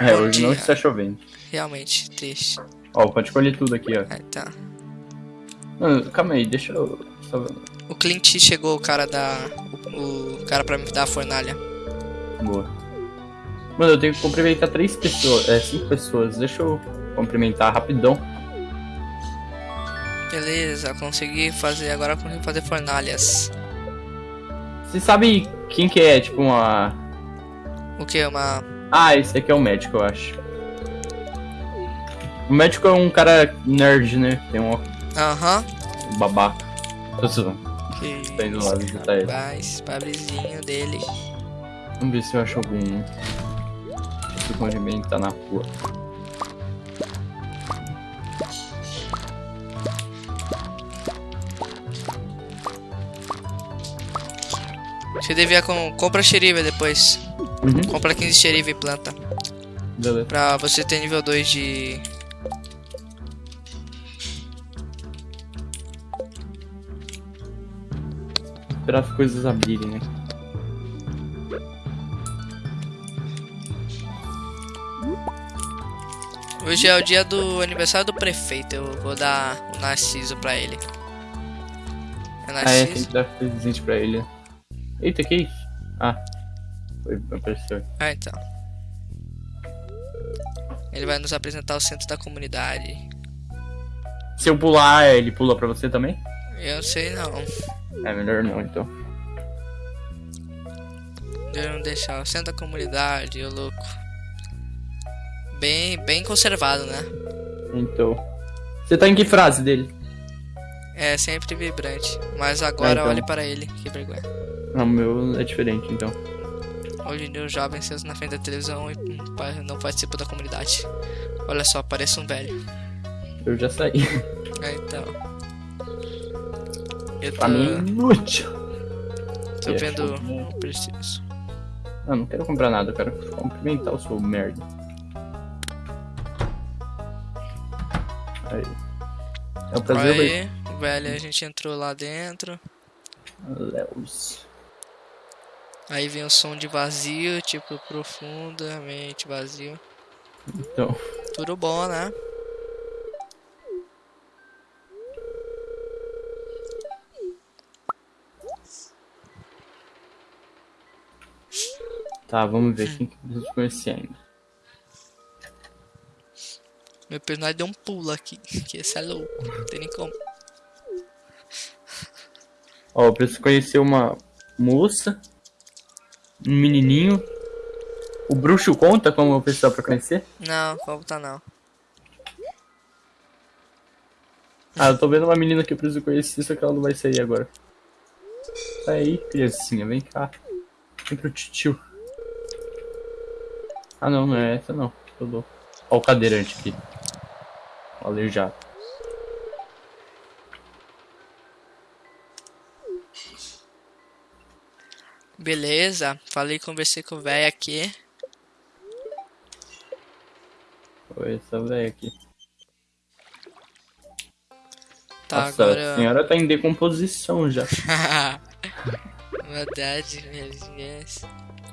É, Bom hoje não dia. está chovendo. Realmente, triste. Ó, pode colher tudo aqui, ó. Aí tá. Mano, calma aí, deixa eu. O Clint chegou, o cara da. O, o cara pra me dar a fornalha. Boa. Mano, eu tenho que cumprimentar três pessoas. É, cinco pessoas. Deixa eu cumprimentar rapidão. Beleza, consegui fazer. Agora eu consegui fazer fornalhas. Você sabe quem que é, tipo, uma. O que? Uma. Ah, esse aqui é o médico, eu acho. O médico é um cara nerd, né? Tem um Aham. babaca. Tô zoando. Que Tá indo lá visitar ele. Rapaz, pobrezinho dele. Vamos ver se eu acho algum. Deixa eu cumprimentar na rua. Você devia com. Compra xerife depois. Uhum, Compra 15 xerife e planta. beleza. Pra você ter nível 2 de. Esperar as coisas abrirem, né? Hoje é o dia do aniversário do prefeito. Eu vou dar o Narciso pra ele. É Ah, é, tem Narciso? que dar presente pra ele. Eita, que isso? Ah, apareceu. Ah, então. Ele vai nos apresentar o centro da comunidade. Se eu pular, ele pula pra você também? Eu sei não. É melhor não, então. Eu deixar o centro da comunidade, ô louco. Bem, bem conservado, né? Então. Você tá em que frase dele? É sempre vibrante. Mas agora Ah, então. olhe para ele, que vergonha. Ah, o meu é diferente, então. Hoje em dia os jovens sentam na frente da televisão e não participam da comunidade. Olha só, parece um velho. Eu já saí. É, então. Eu tô, Pra mim, é inútil. tô vendo show. o preciso. Ah, não quero comprar nada, eu quero cumprimentar o seu merda. Aí. É um prazer. Aí, velho, a gente entrou lá dentro. Léus. Aí vem o som de vazio, tipo, profundamente vazio. Então, Tudo bom, né? tá, vamos ver quem que eu preciso conhecer ainda. Meu personagem deu um pulo aqui, que esse é louco, não tem nem como. Ó, eu preciso conhecer uma moça, um menininho. O bruxo conta como pessoa pra conhecer? Não, como tá não. Ah, eu tô vendo uma menina que eu preciso conhecer, só que ela não vai sair agora. Sai aí, criancinha, vem cá. Vem pro tio. Ah não, não é essa não. Tô louco. Ó o cadeirante aqui. O aleijado. Beleza, falei, conversei com o velho aqui. Oi, essa velha aqui. Tá, Nossa, agora. a senhora tá em decomposição já. Verdade, yes.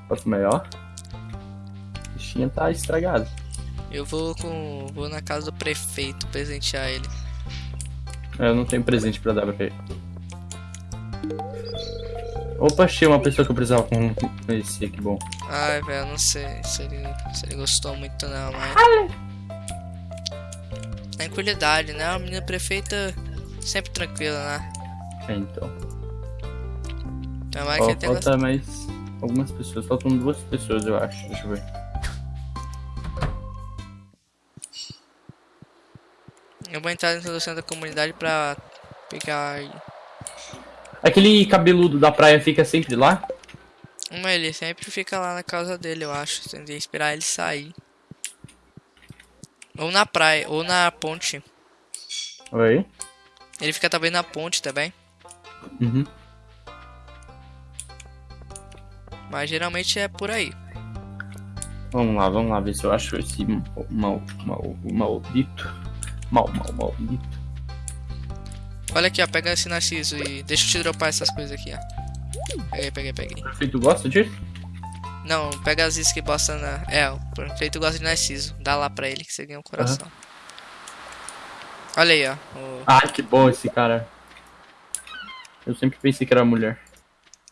Posso melhor? A bichinha tá estragada. Eu vou com. vou na casa do prefeito presentear ele. Eu não tenho presente pra dar pra ele. Opa, achei uma pessoa que eu precisava con- conhecer, que bom. Ai, velho, não sei se ele, se ele gostou muito não, mas. Tranquilidade, né? A menina prefeita sempre tranquila, né? É, então. Então vai Ó, que falta mais algumas pessoas. Faltam duas pessoas, eu acho. Deixa eu ver. Eu vou entrar dentro do centro da comunidade pra pegar. Aquele cabeludo da praia fica sempre lá? Uma ele sempre fica lá na casa dele, eu acho. Tem que esperar ele sair. Ou na praia, ou na ponte. Oi? Ele fica também na ponte também. Uhum. Mas geralmente é por aí. Vamos lá, vamos lá ver se eu acho esse mal, mal, maldito. Mal, mal, maldito. Olha aqui, ó. Pega esse narciso e deixa eu te dropar essas coisas aqui, ó. Peguei, peguei, peguei. Perfeito, gosta disso? Não, pega as iscas que bosta na. É, o prefeito gosta de Narciso. Dá lá pra ele que você ganha um coração. Olha aí, ó. o- Ah, que bom esse cara. Eu sempre pensei que era mulher.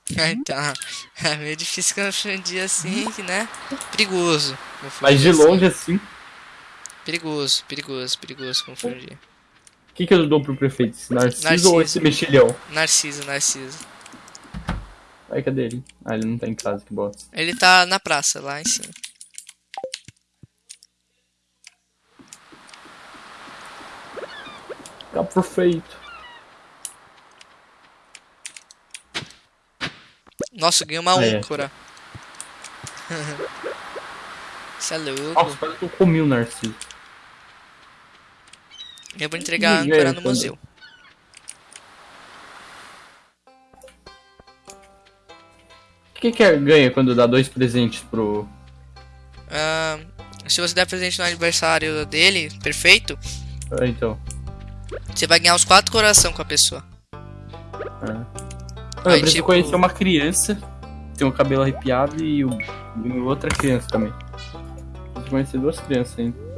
então, é meio difícil confundir assim, né? Perigoso. Mas de assim. longe assim, Perigoso, perigoso, perigoso confundir. O que, que eu dou pro prefeito? Esse Narciso, Narciso. ou esse mexilhão? Narciso, Narciso. Ai, cadê ele? Ah, ele não tá em casa, que bosta. Ele tá na praça, lá em cima. Tá perfeito. Nossa, ganhei uma é. âncora. Isso é louco. Nossa, quase que eu comi o Narciso. Eu vou entregar a âncora no museu. O que, que é- ganha quando dá dois presentes pro. Ah, se você der presente no aniversário dele, perfeito, Ah, então. você vai ganhar os quatro coração com a pessoa. Ah. Ah, Aí, eu preciso tipo- conhecer uma criança, tem o cabelo arrepiado e, o- e outra criança também. Preciso conhecer duas crianças ainda.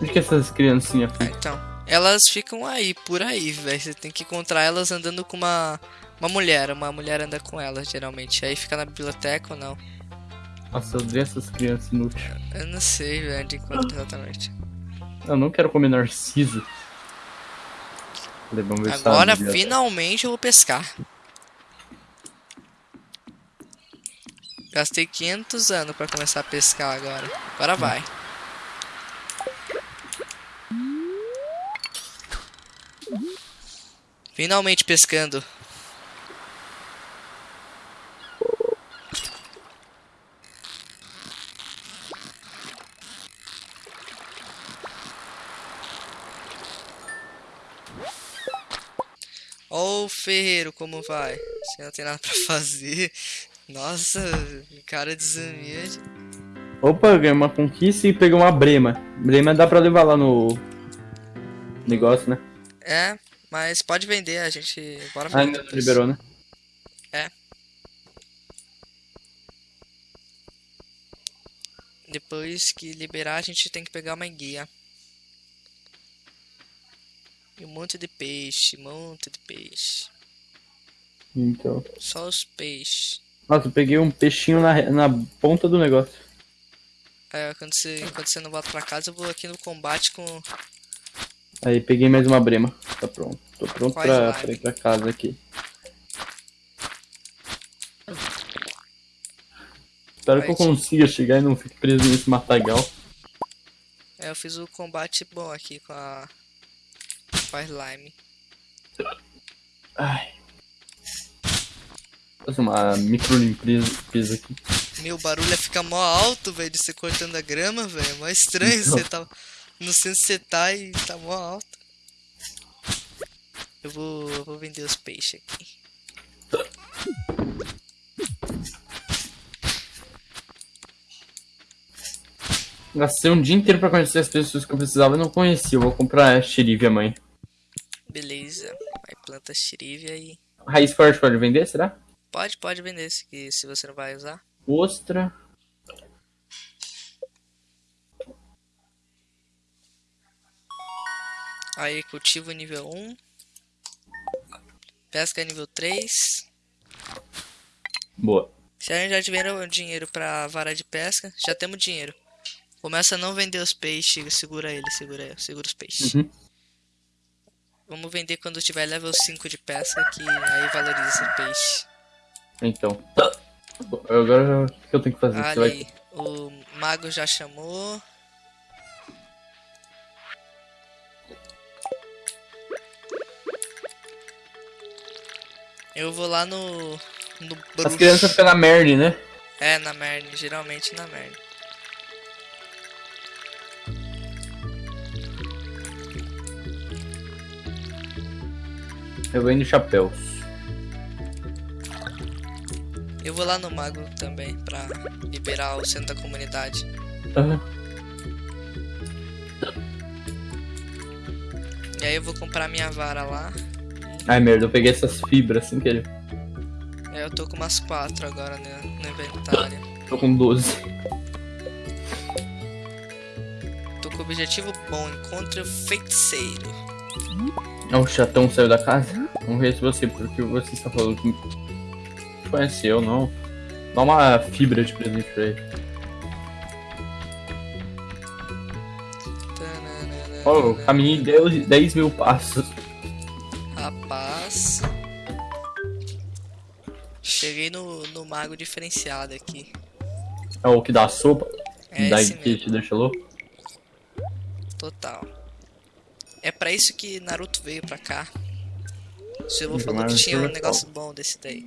Onde que essas criancinhas Ah, ficam? então, elas ficam aí, por aí, velho. Você tem que encontrar elas andando com uma, uma mulher. Uma mulher anda com elas, geralmente. Aí fica na biblioteca ou não. Nossa, eu odeio essas crianças inúteis. Eu não sei, velho, de quanto exatamente. Eu não quero comer narciso. Tá Agora, finalmente, eu vou pescar. Gastei 500 anos pra começar a pescar agora. Agora vai. Finalmente pescando. Ô oh, Ferreiro, como vai? Você não tem nada pra fazer. Nossa, cara desumilde. Opa, eu ganhei uma conquista e peguei uma brema. Brema dá pra levar lá no negócio, né? É, mas pode vender, a gente. Bora Ah, vender ainda não liberou, né? Depois que liberar, a gente tem que pegar uma guia. E um monte de peixe, um monte de peixe. Então. Só os peixes. Nossa, eu peguei um peixinho na, na ponta do negócio. Ó, quando você, quando você não volta pra casa, eu vou aqui no combate com. Aí, peguei mais uma brema. Tá pronto. Tô pronto pra, pra ir pra casa aqui. Espero que eu consiga chegar e não fique preso nesse matagal. É, eu fiz o combate bom aqui com a. Com a slime. Ai. Fazer uma micro limpeza aqui. Meu, barulho fica mó alto, velho, de você cortando a grama, velho. É mó estranho Então. você tá. Não sei onde você tá e tá mó alto. Eu vou, eu vou vender os peixes aqui. Gastei um dia inteiro pra conhecer as pessoas que eu precisava e não conhecia. Eu vou comprar xerife, mãe. Beleza. Aí planta xirívia e. Raiz forte pode vender, será? Pode, pode vender se, se você não vai usar. Ostra. Aí cultivo nível 1. Pesca nível 3. Boa. Se a gente já tiver dinheiro pra vara de pesca, já temos dinheiro. Começa a não vender os peixes, segura ele, segura ele, segura os peixes. Uhum. Vamos vender quando tiver level 5 de pesca, que aí valoriza esse peixe. Então. Agora o que eu tenho que fazer? Você vai... Ali, o mago já chamou. Eu vou lá no. no As crianças ficam na merda, né? É, na merda, geralmente na merda. Eu vendo chapéus. Eu vou lá no mago também pra liberar o centro da comunidade. Aham. E aí eu vou comprar minha vara lá. Ai merda, eu peguei essas fibras sem querer. É, eu tô com umas quatro agora no, no inventário. Tô com 12. Tô com o objetivo bom, encontre o feiticeiro. É o chatão saiu da casa? Vamos ver se você, porque você está falando que conhece eu, não. Dá uma fibra de presente pra ele. Oh, eu caminhei 10, 10 mil passos. Mago diferenciado aqui. É o que dá sopa? É Daí que te deixa louco? total. É pra isso que Naruto veio pra cá. O Silvio Nunca falou que tinha um negócio bom desse daí.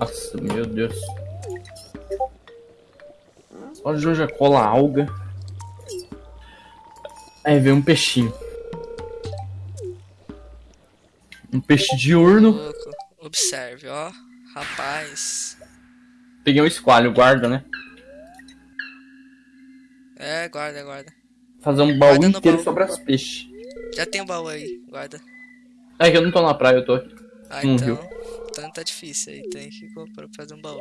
Nossa, meu Deus. Só Joja cola alga. Aí vem um peixinho. Um peixe diurno. Louco. Observe, ó. Rapaz. Peguei um esqualho, guarda, né? É, guarda, guarda. Fazer um baú Guarda inteiro baú. sobre as peixes. Já tem o baú aí, guarda. É que eu não tô na praia, eu tô aqui. Ah, então. viu. Então tá difícil aí, tem que comprar fazer um baú.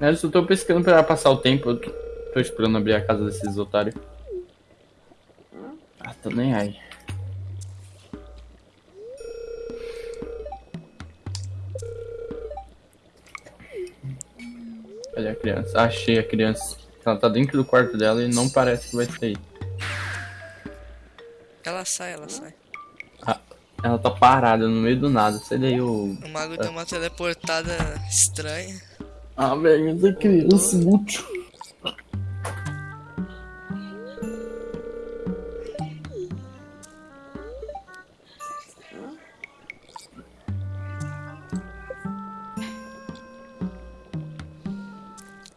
Eu só tô pescando pra passar o tempo. Eu tô, tô esperando abrir a casa desses otários. Ah, tô nem aí. Cadê a criança? Achei a criança. Ela tá dentro do quarto dela e não parece que vai sair. Ela sai, ela sai. Ah, ela tá parada no meio do nada. Sai daí o. O mago deu uma teleportada estranha. Ah, velho, essa criança útil.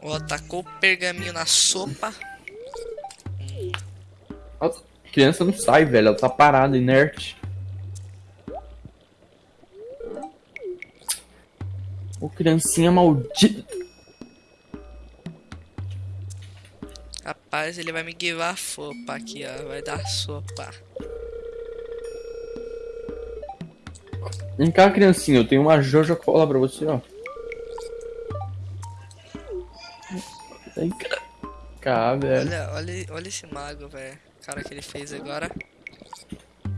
Ó, tacou o pergaminho na sopa. A criança não sai, velho. Ela tá parada, inerte. Ô, criancinha maldita. Rapaz, ele vai me guiar a sopa aqui, ó. Vai dar sopa. Vem cá, criancinha. Eu tenho uma Jojo Cola pra você, ó. Cá, velho. Olha, olha, olha esse mago, velho. O cara que ele fez agora.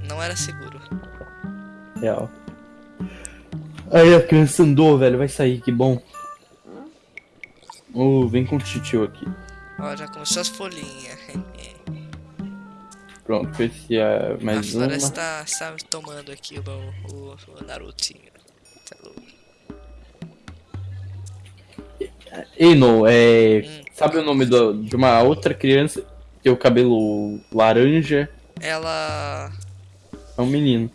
Não era seguro. Real. Aí a criança andou, velho. Vai sair, que bom. Vem com o titio aqui. Ó, já começou as folhinhas. Pronto, esse é A mais uma. floresta tá, está tomando aqui o, o, o Narutinho. Tá louco. Eno, é. Hum. Sabe o nome do- de uma outra criança que tem o cabelo laranja? Ela. É um menino.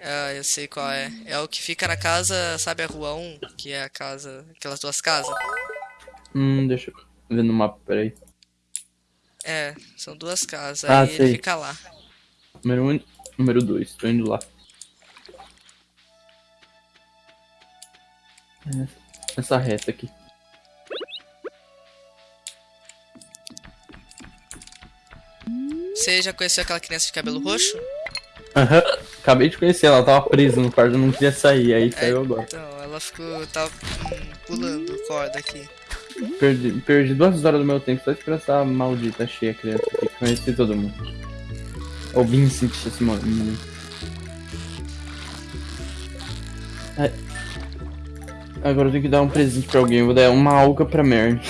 Ah, eu sei qual é. É o que fica na casa, sabe a rua 1? Que é a casa. Aquelas duas casas? Hum, deixa eu ver no mapa, peraí. É, são duas casas. Ah, aí ele sei. fica lá. Número 1 um, número 2, tô indo lá. Essa reta aqui. Você já conheceu aquela criança de cabelo roxo? Aham. Acabei de conhecer, ela tava presa no quarto, não queria sair, aí saiu agora. Então, ela ficou. tava hum, pulando corda aqui. Perdi, perdi duas horas do meu tempo só esperando essa maldita cheia criança aqui. Conheci todo mundo. O Vincent, esse mano. É. Agora eu tenho que dar um presente pra alguém. Eu vou dar uma alga pra Mary.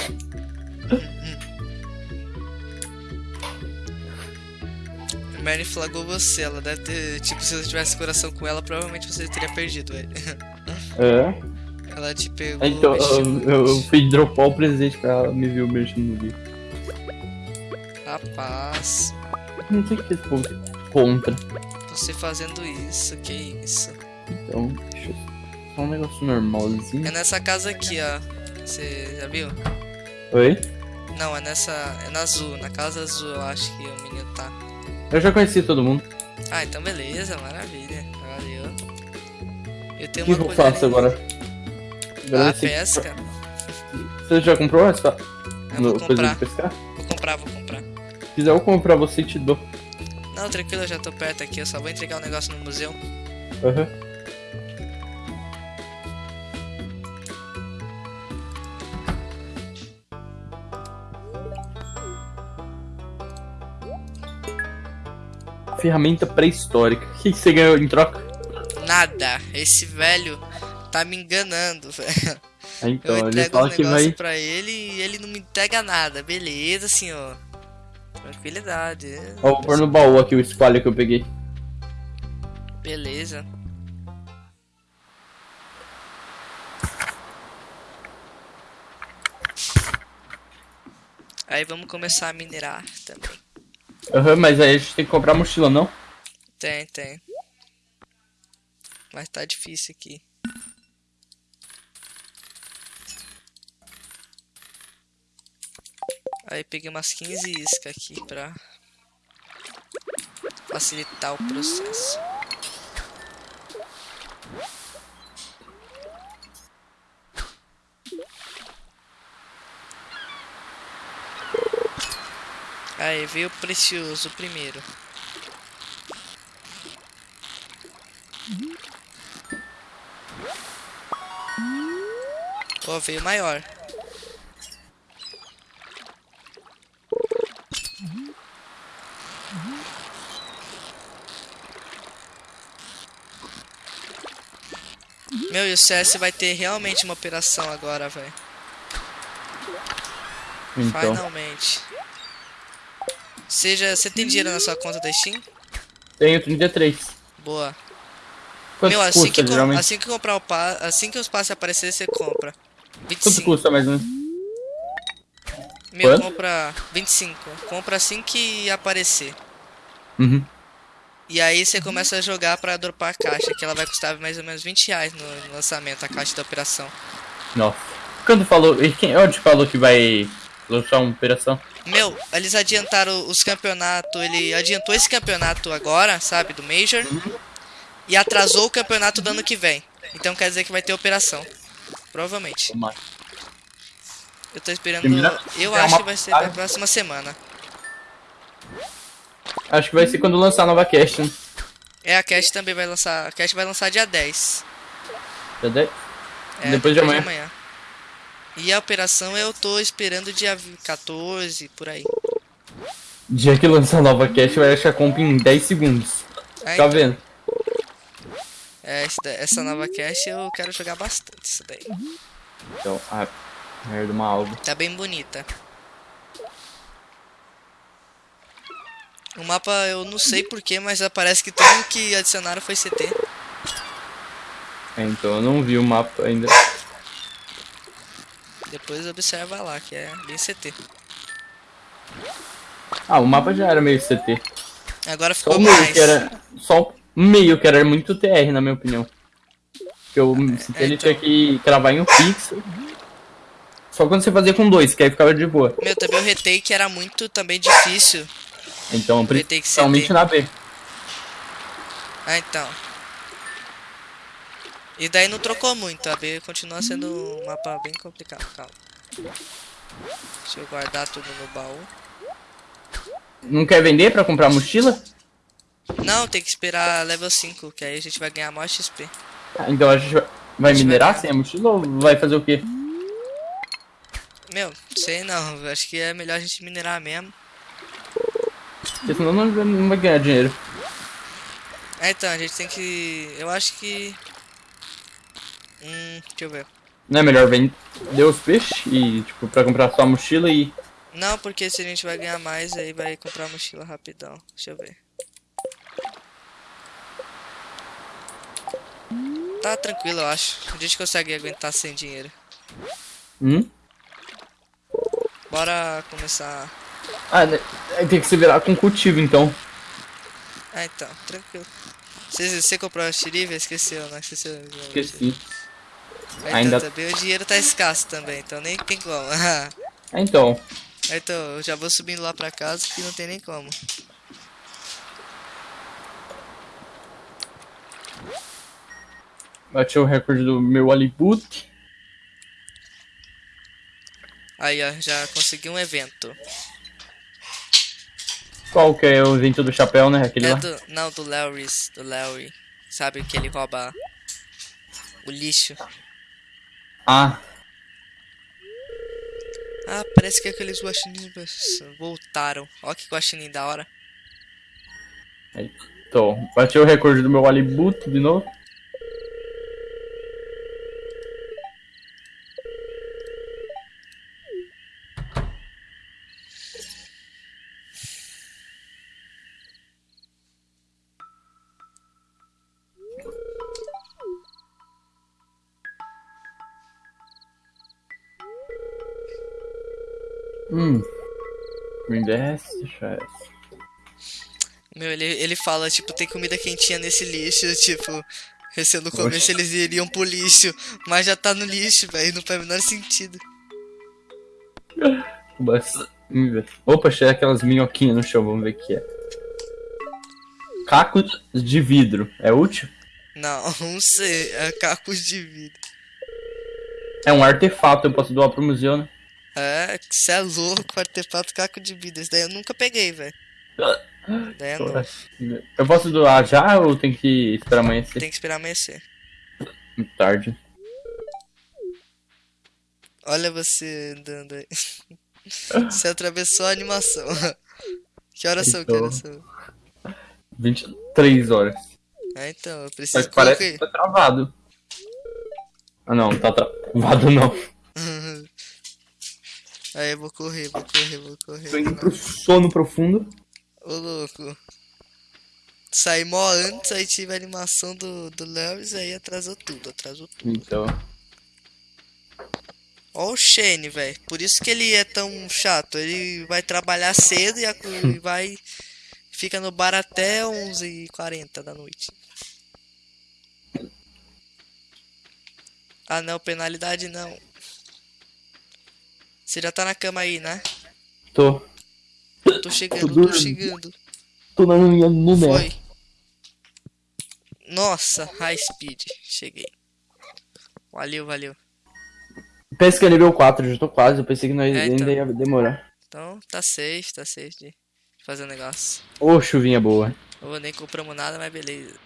Mary flagou você, ela deve ter. Tipo, se você tivesse coração com ela, provavelmente você teria perdido ele. É. Ela te pegou. Então, mexeu eu, eu, eu fui dropar o presente pra ela me ver mexendo no vídeo. Rapaz, Não sei o que esse povo contra. você fazendo isso, que isso? Então, deixa eu. Só um negócio normalzinho. É nessa casa aqui, ó. Você já viu? Oi? Não, é nessa. É na azul, na casa azul eu acho que o menino tá. Eu já conheci todo mundo. Ah, então beleza, maravilha. Valeu. Eu O tenho que, uma que eu faço agora? Ah, pesca. Você já comprou essa Eu vou coisa comprar. de pescar? Vou comprar, vou comprar. Se quiser eu compro pra você e te dou. Não, tranquilo, eu já tô perto aqui, eu só vou entregar um negócio no museu. Aham. Ferramenta pré-histórica. O que, você ganhou em troca? Nada. Esse velho tá me enganando, velho. Ah, Então, Eu ele entrego fala um negócio vai. pra ele e ele não me entrega nada. Beleza, senhor. Tranquilidade. Ó, vou pôr no baú aqui o espalho que eu peguei. Beleza. Aí vamos começar a minerar também. Aham, mas aí a gente tem que comprar mochila, não? Tem, tem. Mas tá difícil aqui. Aí peguei umas 15 iscas aqui pra facilitar o processo. Aí veio o precioso primeiro. Ó, veio maior. Meu, e o CS vai ter realmente uma operação agora, velho. Então. Finalmente. Seja, você tem dinheiro na sua conta da Steam? Tenho 33. Boa. Quanto Meu, assim custa, que, geralmente? assim que comprar o assim que os passes aparecerem, você compra. Quanto 25. custa mais ou menos? Meu, Quanto? compra 25. Compra assim que aparecer. Uhum. E aí você começa a jogar pra dropar a caixa, que ela vai custar mais ou menos 20 reais no lançamento, a caixa da operação. Nossa. Quando falou. Quem onde falou que vai lançar uma operação? Meu, eles adiantaram os campeonatos, ele adiantou esse campeonato agora, sabe, do Major. E atrasou o campeonato do ano que vem. Então quer dizer que vai ter operação. Provavelmente. Eu tô esperando. Eu é acho que vai ser na próxima semana. Acho que vai ser quando lançar a nova cast, né? É, a Cash também vai lançar. A Cash vai lançar dia 10. Já deu? É, Depois de amanhã. E a operação eu tô esperando dia 14, por aí. Dia que lançar a nova cast vai achar comp em 10 segundos. É, Tá vendo? É, esse da- essa nova Cash eu quero jogar bastante isso daí. Então, ah, merda, uma alga. Tá bem bonita. O mapa eu não sei porquê, mas parece que tudo que adicionaram foi CT. É, então eu não vi o mapa ainda. Depois observa lá, que é bem CT. Ah, o mapa já era meio CT. Agora Só ficou meio mais. que era. Só meio que era muito TR, na minha opinião. Porque o CT ele então. tinha que cravar em um pixel. Só quando você fazia com dois, que aí ficava de boa. Meu, também o retake era muito também difícil. Então, principalmente na B. Ah, então. E daí não trocou muito, a B continua sendo um mapa bem complicado, calma. Deixa eu guardar tudo no baú. Não quer vender pra comprar mochila? Não, tem que esperar level 5, que aí a gente vai ganhar maior XP. Ah, Então a gente vai, vai A gente vai minerar ganhar. sem a mochila ou vai fazer o quê? Meu, sei não, acho que é melhor a gente minerar mesmo. Porque senão não, não vai ganhar dinheiro. É, então, a gente tem que... Eu acho que... Hum, deixa eu ver. Não é melhor vender os peixes e, tipo, pra comprar só a mochila e. Não, porque se a gente vai ganhar mais, aí vai comprar mochila rapidão. Deixa eu ver. Tá tranquilo, eu acho. A gente consegue aguentar sem dinheiro. Hum? Bora começar. Ah, né, tem que se virar com cultivo então. Ah, então, tranquilo. Você, você comprou a xerife? Esqueceu, não esqueceu? Esqueci. Então, Ainda- também o dinheiro tá escasso também, então nem tem como. Ah, então. Então, eu já vou subindo lá pra casa que não tem nem como. Bati o recorde do meu Hollywood. Aí, ó, já consegui um evento. Qual que é o evento do chapéu, né? Aquele É do, não, do Larry's, do Larry. Sabe que ele rouba o lixo. Ah, Ah, parece que aqueles guaxinins voltaram. Ó que guaxinim da hora. Tô. Bati o recorde do meu Alibuto de novo. Hum. Me desce, chefe. Meu, ele, ele fala, tipo, tem comida quentinha nesse lixo, tipo, se eu não comesse eles iriam pro lixo, mas já tá no lixo, velho, não faz o menor sentido. Mas. Opa, achei aquelas minhoquinhas no chão, vamos ver o que é. Caco de vidro, é útil? Não, não sei, é cacos de vida. É um artefato, eu posso doar pro museu, né? É, cê é louco, artefato caco de vida, isso daí eu nunca peguei, velho. É. Eu posso doar já ou tem que esperar amanhecer? Tem que esperar amanhecer. Muito tarde. Olha você andando aí. Você atravessou a animação. Que horas são? Que Então. horas são? 23 horas. Ah, então, eu Mas preciso parece correr. que tá travado. Ah não, tá travado não. Aí vou correr, vou correr, vou correr. Tô indo pro sono profundo. Ô louco. Saí mó antes, aí tive a animação do, do Lewis, aí atrasou tudo, atrasou tudo. Então. Ó o Shane, velho. Por isso que ele é tão chato. Ele vai trabalhar cedo e, a- e vai. Fica no bar até 11h40 da noite. Ah não, penalidade não. Você já tá na cama aí, né? Tô. Tô chegando, tô chegando. Tô na minha no Foi. Nossa, high speed. Cheguei. Valeu, valeu. Pensa que é nível 4, já tô quase. Eu pensei que nós É, ainda então. ia demorar. Então, tá safe, tá safe de fazer o negócio. Ô, chuvinha boa. Ô, nem compramos nada, mas beleza.